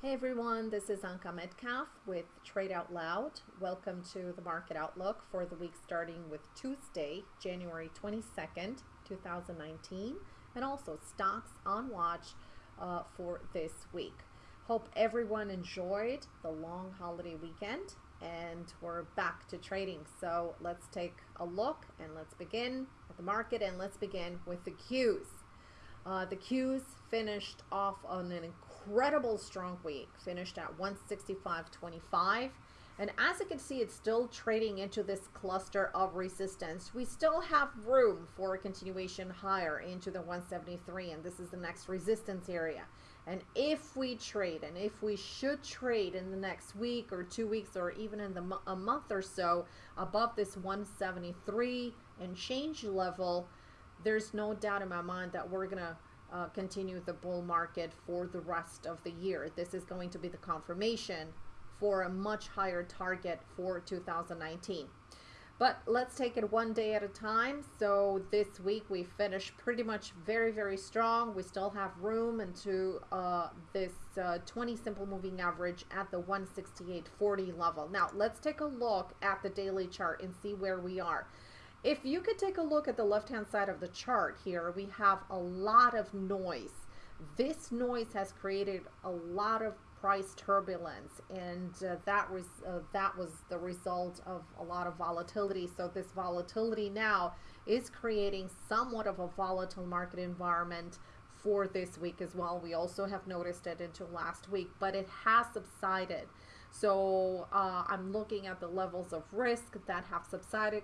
Hey everyone, this is Anka Metcalf with Trade Out Loud. Welcome to the market outlook for the week starting with Tuesday, January 22nd, 2019, and also stocks on watch uh, for this week. Hope everyone enjoyed the long holiday weekend and we're back to trading. So let's take a look and let's begin at the market and let's begin with the Qs. Uh, the Qs finished off on an incredible strong week, finished at 165.25. And as you can see, it's still trading into this cluster of resistance. We still have room for a continuation higher into the 173, and this is the next resistance area. And if we trade, and if we should trade in the next week or two weeks or even in the a month or so above this 173 and change level, there's no doubt in my mind that we're going to uh, continue the bull market for the rest of the year. This is going to be the confirmation for a much higher target for 2019. But let's take it one day at a time. So this week we finished pretty much very, very strong. We still have room into uh, this uh, 20 simple moving average at the 168.40 level. Now let's take a look at the daily chart and see where we are. If you could take a look at the left-hand side of the chart here, we have a lot of noise. This noise has created a lot of price turbulence and uh, that was uh, that was the result of a lot of volatility. So this volatility now is creating somewhat of a volatile market environment for this week as well. We also have noticed it into last week but it has subsided so uh, I'm looking at the levels of risk that have subsided,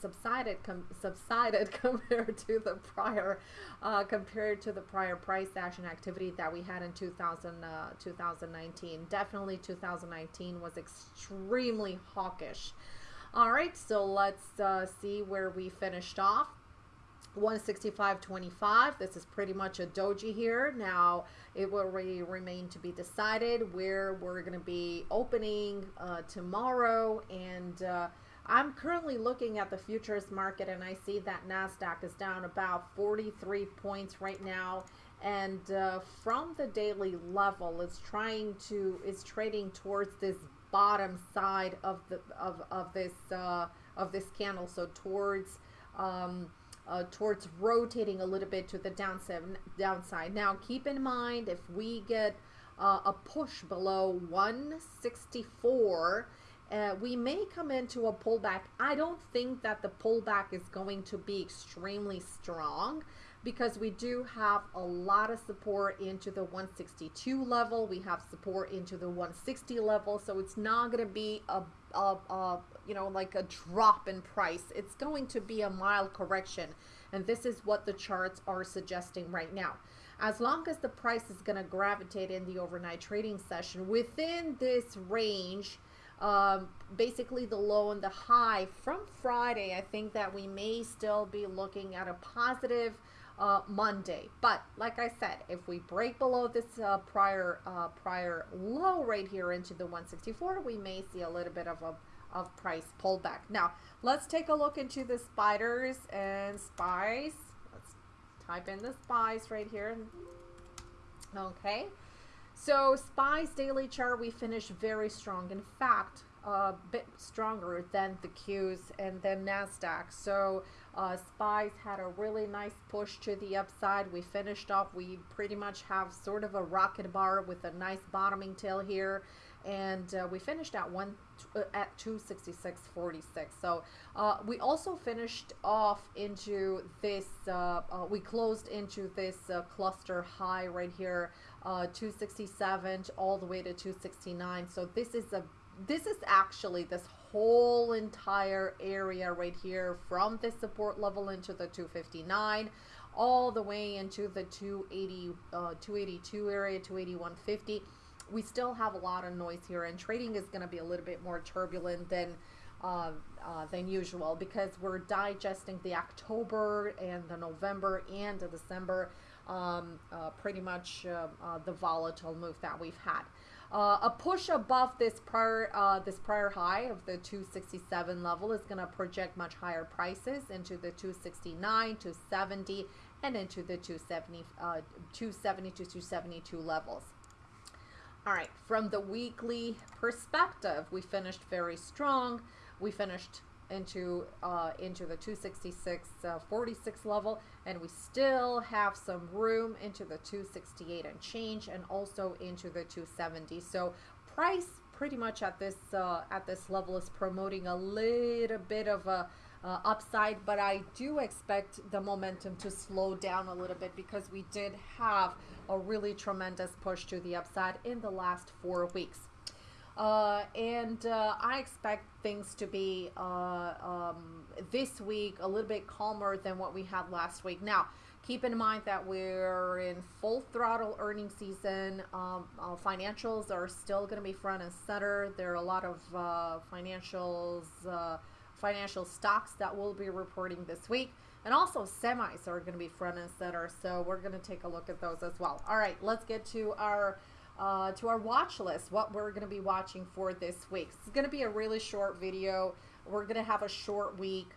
subsided, subsided compared to the prior, uh, compared to the prior price action activity that we had in 2000, uh, 2019. Definitely 2019 was extremely hawkish. All right, so let's uh, see where we finished off. 165.25. This is pretty much a doji here. Now, it will re remain to be decided where we're going to be opening uh, tomorrow. And uh, I'm currently looking at the futures market and I see that NASDAQ is down about 43 points right now. And uh, from the daily level, it's trying to, it's trading towards this bottom side of the, of, of this, uh, of this candle. So towards, um, uh, towards rotating a little bit to the downside. downside. Now, keep in mind if we get uh, a push below 164, uh, we may come into a pullback. I don't think that the pullback is going to be extremely strong because we do have a lot of support into the 162 level. We have support into the 160 level. So it's not going to be a, a, a, you know, like a drop in price. It's going to be a mild correction. And this is what the charts are suggesting right now. As long as the price is going to gravitate in the overnight trading session within this range, um, basically the low and the high from Friday, I think that we may still be looking at a positive uh, Monday. But like I said, if we break below this uh, prior uh, prior low right here into the 164, we may see a little bit of a of price pullback. Now, let's take a look into the spiders and spies. Let's type in the spies right here. Okay. So SPY's daily chart, we finished very strong. In fact, a bit stronger than the Qs and then NASDAQ. So uh, SPY's had a really nice push to the upside. We finished off, we pretty much have sort of a rocket bar with a nice bottoming tail here. And uh, we finished at one uh, at 266.46. So uh, we also finished off into this, uh, uh, we closed into this cluster high right here, 267 all the way to 269. So this is a this is actually this whole entire area right here from the support level into the 259 all the way into the 280 uh, 282 area 281.50 we still have a lot of noise here and trading is going to be a little bit more turbulent than uh, uh, than usual because we're digesting the October and the November and the December um, uh, pretty much uh, uh, the volatile move that we've had. Uh, a push above this prior uh, this prior high of the 267 level is going to project much higher prices into the 269, 270, and into the 270, uh, 270 to 272 levels. All right, from the weekly perspective, we finished very strong. We finished into uh, into the 266 uh, 46 level and we still have some room into the 268 and change and also into the 270 so price pretty much at this uh, at this level is promoting a little bit of a uh, upside but I do expect the momentum to slow down a little bit because we did have a really tremendous push to the upside in the last four weeks uh, and uh, I expect things to be uh, um, this week a little bit calmer than what we had last week. Now, keep in mind that we're in full throttle earning season. Um, uh, financials are still going to be front and center. There are a lot of uh, financials, uh, financial stocks that will be reporting this week. And also semis are going to be front and center. So we're going to take a look at those as well. All right, let's get to our uh, to our watch list, what we're going to be watching for this week. It's going to be a really short video. We're going to have a short week.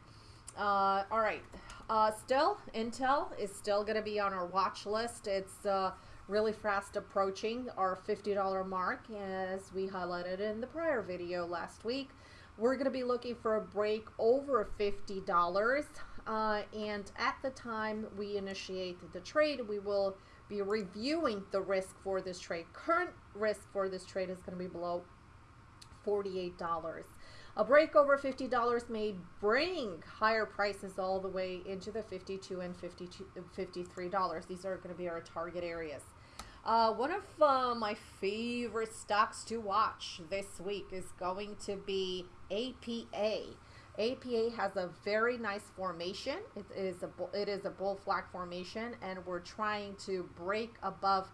Uh, all right. Uh, still, Intel is still going to be on our watch list. It's uh, really fast approaching our $50 mark as we highlighted in the prior video last week. We're going to be looking for a break over $50. Uh, and at the time we initiate the trade, we will be reviewing the risk for this trade. Current risk for this trade is going to be below $48. A break over $50 may bring higher prices all the way into the 52 and $53. These are going to be our target areas. Uh, one of uh, my favorite stocks to watch this week is going to be APA. APA has a very nice formation. It is a it is a bull flag formation, and we're trying to break above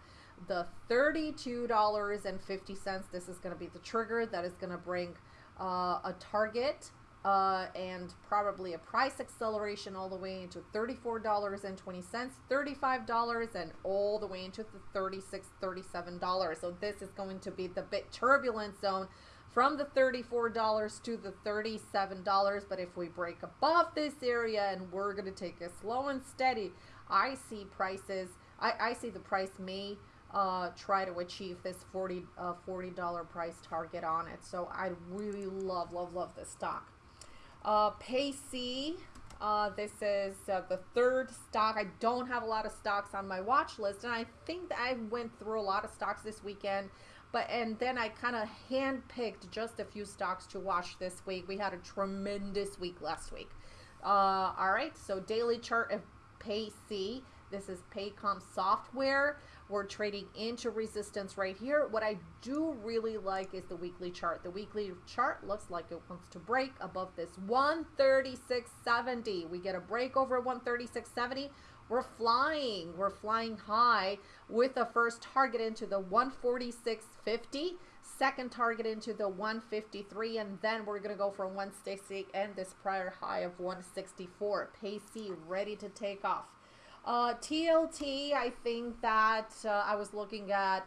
the $32.50. This is going to be the trigger that is going to bring uh, a target uh, and probably a price acceleration all the way into $34.20, $35, and all the way into the $36, $37. So this is going to be the bit turbulent zone from the $34 to the $37. But if we break above this area and we're going to take it slow and steady, I see prices, I, I see the price may uh, try to achieve this 40 uh, $40 price target on it. So I really love, love, love this stock. Uh, Payc, uh, this is uh, the third stock. I don't have a lot of stocks on my watch list, and I think that I went through a lot of stocks this weekend. But and then I kind of handpicked just a few stocks to watch this week. We had a tremendous week last week. Uh, all right, so daily chart of Payc. This is Paycom software. We're trading into resistance right here. What I do really like is the weekly chart. The weekly chart looks like it wants to break above this 136.70. We get a break over 136.70. We're flying. We're flying high with the first target into the 146.50, second target into the 153, and then we're going to go for 160 and this prior high of 164. Payc ready to take off. Uh, TLT, I think that uh, I was looking at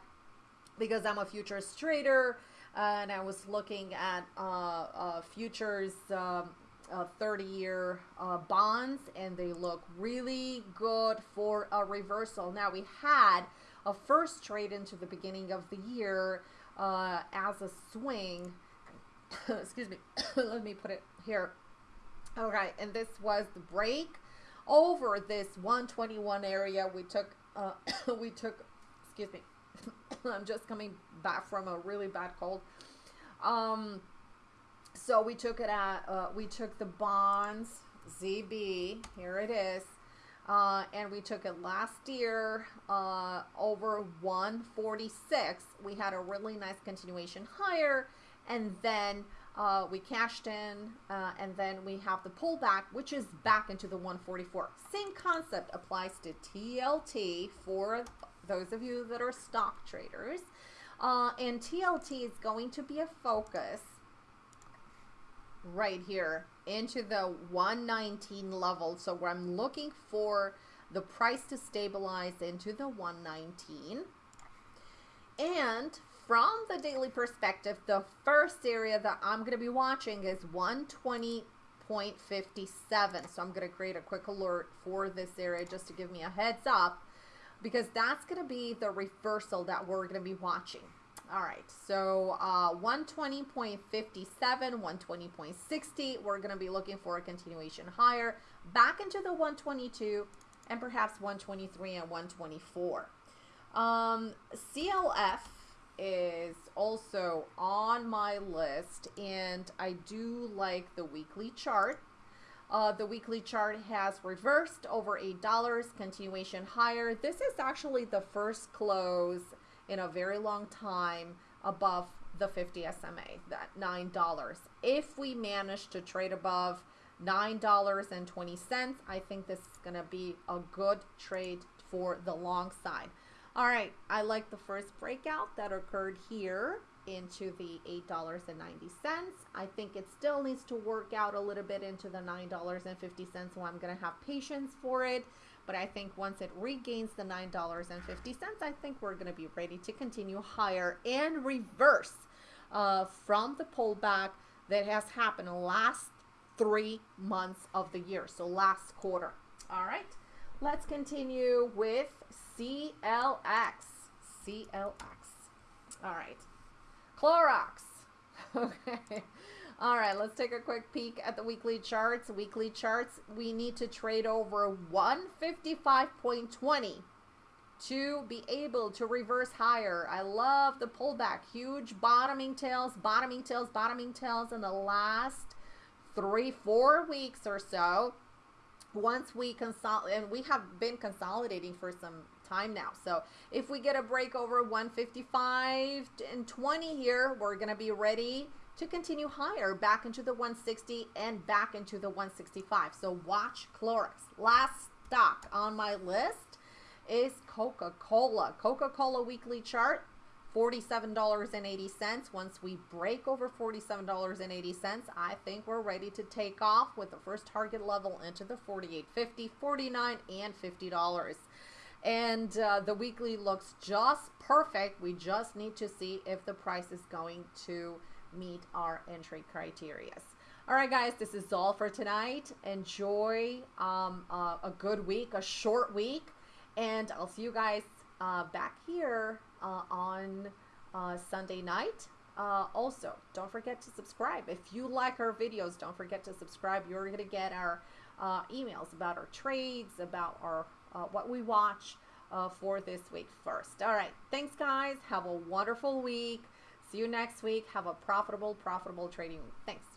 because I'm a futures trader and I was looking at uh, uh futures um, uh, 30 year uh, bonds and they look really good for a reversal. Now we had a first trade into the beginning of the year uh, as a swing. Excuse me. Let me put it here. Okay, and this was the break over this 121 area. We took, uh, we took, excuse me. I'm just coming back from a really bad cold. Um, so we took it at, uh, we took the bonds, ZB, here it is, uh, and we took it last year uh, over 146. We had a really nice continuation higher, and then uh, we cashed in, uh, and then we have the pullback, which is back into the 144. Same concept applies to TLT for those of you that are stock traders. Uh, and TLT is going to be a focus right here into the 119 level. So where I'm looking for the price to stabilize into the 119. And from the daily perspective, the first area that I'm going to be watching is 120.57. So I'm going to create a quick alert for this area just to give me a heads up because that's going to be the reversal that we're going to be watching. All right, so uh, 120.57, 120.60, we're going to be looking for a continuation higher, back into the 122, and perhaps 123 and 124. Um, CLF is also on my list, and I do like the weekly chart. Uh, the weekly chart has reversed over $8, continuation higher. This is actually the first close in a very long time above the 50 SMA, that $9. If we manage to trade above $9.20, I think this is going to be a good trade for the long side. All right, I like the first breakout that occurred here into the $8.90. I think it still needs to work out a little bit into the $9.50, so I'm going to have patience for it. But I think once it regains the $9.50, I think we're going to be ready to continue higher and reverse uh, from the pullback that has happened last three months of the year. So last quarter. All right. Let's continue with CLX. CLX. All right. Clorox. Okay. All right, let's take a quick peek at the weekly charts. Weekly charts, we need to trade over 155.20 to be able to reverse higher. I love the pullback. Huge bottoming tails, bottoming tails, bottoming tails in the last three, four weeks or so. Once we consolidate, and we have been consolidating for some time now. So if we get a break over 155 and 20 here, we're going to be ready to continue higher back into the 160 and back into the 165. So watch Clorox. Last stock on my list is Coca-Cola. Coca-Cola weekly chart. $47.80. Once we break over $47.80, I think we're ready to take off with the first target level into the 48.50, $49, and $50 and uh, the weekly looks just perfect. We just need to see if the price is going to meet our entry criteria. All right, guys, this is all for tonight. Enjoy um, uh, a good week, a short week, and I'll see you guys uh, back here uh, on uh, Sunday night. Uh, also, don't forget to subscribe. If you like our videos, don't forget to subscribe. You're going to get our emails about our trades, about our what we watch for this week first. All right. Thanks, guys. Have a wonderful week. See you next week. Have a profitable, profitable trading week. Thanks.